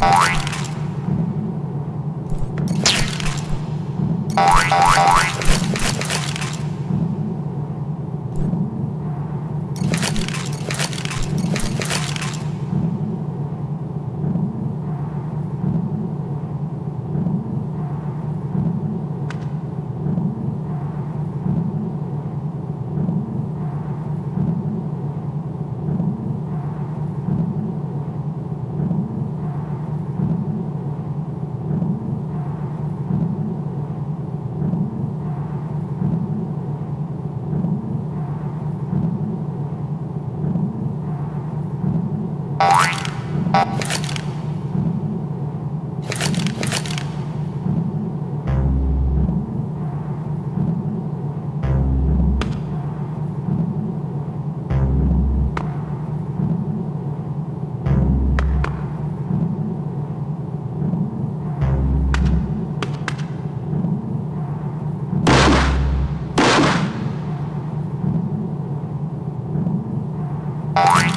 Bye. Bye.